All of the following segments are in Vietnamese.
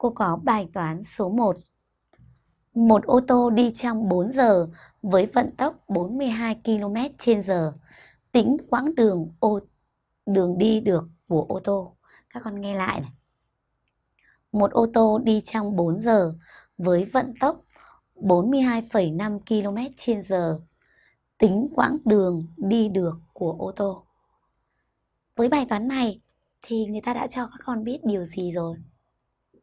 cô có bài toán số 1. Một ô tô đi trong 4 giờ với vận tốc 42 km h Tính quãng đường ô đường đi được của ô tô. Các con nghe lại này. Một ô tô đi trong 4 giờ với vận tốc 42,5 km h Tính quãng đường đi được của ô tô. Với bài toán này thì người ta đã cho các con biết điều gì rồi?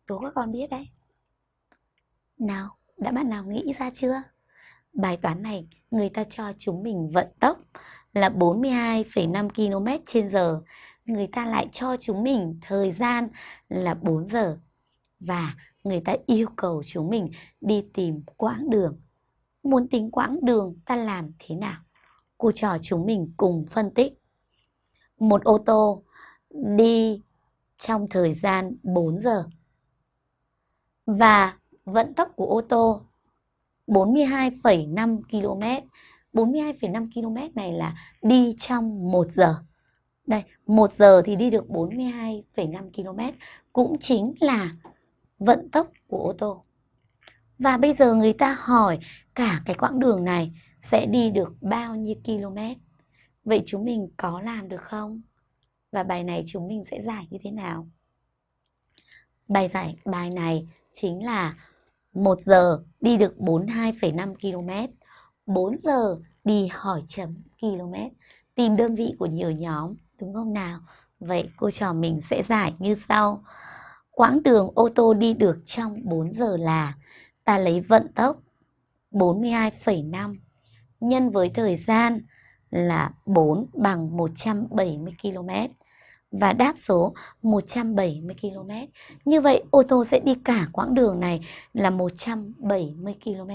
Đố các con biết đấy. Nào, đã bạn nào nghĩ ra chưa? Bài toán này người ta cho chúng mình vận tốc là 42,5 km trên giờ. Người ta lại cho chúng mình thời gian là 4 giờ. Và người ta yêu cầu chúng mình đi tìm quãng đường. Muốn tính quãng đường ta làm thế nào? Cô trò chúng mình cùng phân tích. Một ô tô đi trong thời gian 4 giờ. Và vận tốc của ô tô 42,5 km. 42,5 km này là đi trong 1 giờ. Đây, 1 giờ thì đi được 42,5 km cũng chính là vận tốc của ô tô. Và bây giờ người ta hỏi cả cái quãng đường này sẽ đi được bao nhiêu km? Vậy chúng mình có làm được không? Và bài này chúng mình sẽ giải như thế nào? Bài giải bài này chính là 1 giờ đi được 42,5 km, 4 giờ đi hỏi chấm km, tìm đơn vị của nhiều nhóm, đúng không nào? Vậy cô trò mình sẽ giải như sau. Quãng đường ô tô đi được trong 4 giờ là ta lấy vận tốc 42,5 nhân với thời gian là 4 bằng 170 km và đáp số 170 km. Như vậy, ô tô sẽ đi cả quãng đường này là 170 km.